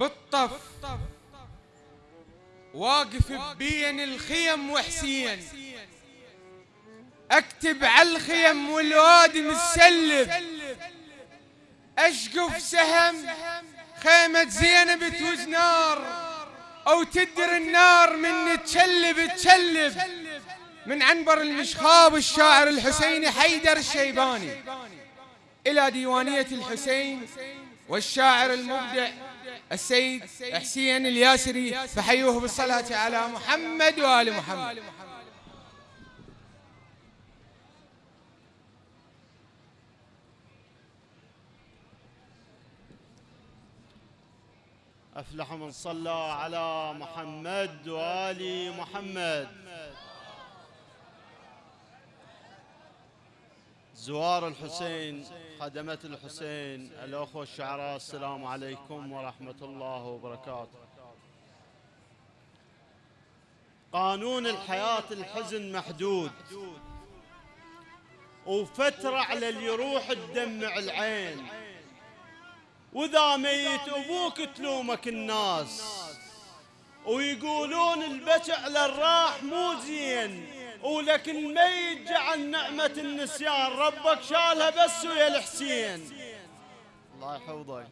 بالطف واقف بين الخيم وحسين. اكتب على الخيم والوادي متسلف اشقف سهم خيمة زينب توز نار أو تدر النار من تشلب تشلب. من عنبر المشخاب الشاعر الحسيني حيدر الشيباني. إلى ديوانية الحسين والشاعر المبدع السيد حسين الياسري فحيوه بالصلاة على محمد وآل محمد. أفلح من صلى على محمد وآل محمد. زوار الحسين خدمة الحسين الأخوة الشعراء السلام عليكم ورحمة الله وبركاته. قانون الحياة الحزن محدود. وفترة على اللي يروح تدمع العين. وإذا ميت أبوك تلومك الناس. ويقولون البكي على الراح مو زين. ولكن الميت جعل نعمة النسيان ربك شالها بس ويا الحسين. الله يحفظك.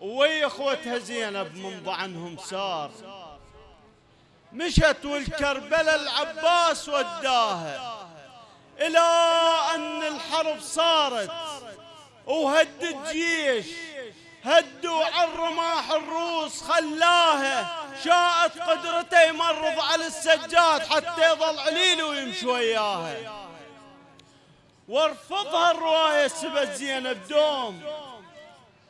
ويا إخوتها زينب من ضعنهم سار. مشت والكربلة العباس وداها. إلى أن الحرب صارت. وهد الجيش هدوا على الرماح الروس خلاها شاءت قدرته يمرض على السجاد حتى يظل عليل ويمشي وياها وارفضها الرواية سبت زينب دوم.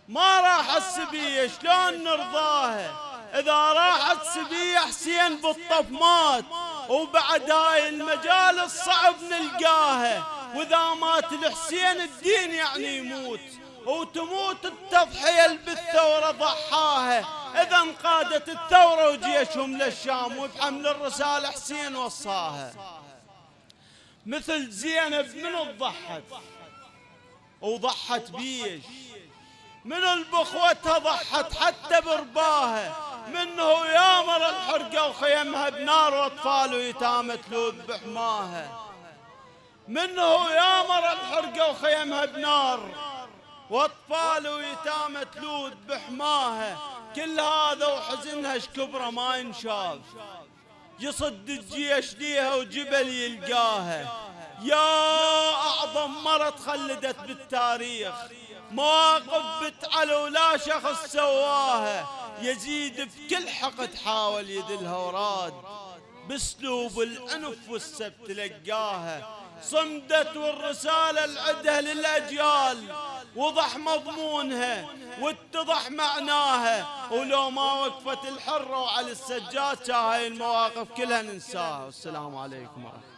ما راح السبية شلون نرضاها إذا راحت سبية حسين بالطف مات وبعد هاي المجال الصعب نلقاها وإذا مات الحسين الدين يعني يموت. وتموت التضحية بالثورة ضحاها. إذا انقادت الثورة وجيشهم للشام وبحمل الرسالة حسين وصاها. مثل زينب من ضحت؟ وضحت بيش. من البخوتها ضحت حتى برباها؟ منه يامر الحرقة وخيمها بنار وأطفال ويتامى تلوذ بحماها. منه يامر الحرقة وخيمها بنار واطفال ويتامى تلوذ بحماها. كل هذا وحزنها شكبره ما ينشاف. يصد الجيش ليها وجبل يلقاها. يا أعظم مرة تخلدت بالتاريخ. مواقف بتعلى ولا شخص سواها. يزيد بكل حقد حاول يدلها وراد بأسلوب الأنف والسب تلقاها صمدت والرسالة العدها للأجيال. وضح مضمونها واتضح معناها. ولو ما وقفت الحرة وعلى السجاد هاي المواقف كلها ننساها. والسلام عليكم ورحمة